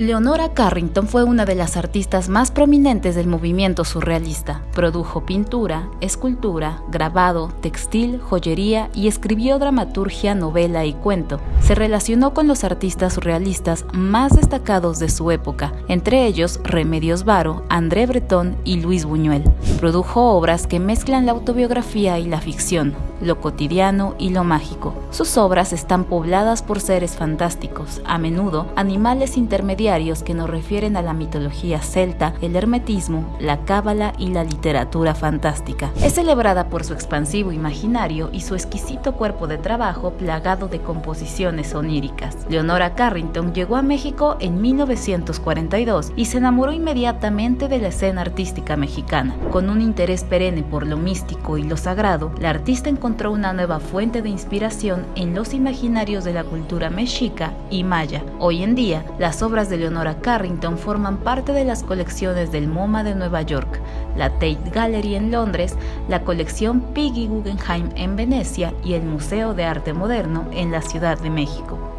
Leonora Carrington fue una de las artistas más prominentes del movimiento surrealista. Produjo pintura, escultura, grabado, textil, joyería y escribió dramaturgia, novela y cuento. Se relacionó con los artistas surrealistas más destacados de su época, entre ellos Remedios Varo, André Breton y Luis Buñuel. Produjo obras que mezclan la autobiografía y la ficción, lo cotidiano y lo mágico. Sus obras están pobladas por seres fantásticos, a menudo animales intermediarios que nos refieren a la mitología celta, el hermetismo, la cábala y la literatura fantástica. Es celebrada por su expansivo imaginario y su exquisito cuerpo de trabajo plagado de composiciones oníricas. Leonora Carrington llegó a México en 1942 y se enamoró inmediatamente de la escena artística mexicana. Con un interés perenne por lo místico y lo sagrado, la artista encontró una nueva fuente de inspiración en los imaginarios de la cultura mexica y maya. Hoy en día, las obras Leonora Carrington forman parte de las colecciones del MoMA de Nueva York, la Tate Gallery en Londres, la colección Piggy Guggenheim en Venecia y el Museo de Arte Moderno en la Ciudad de México.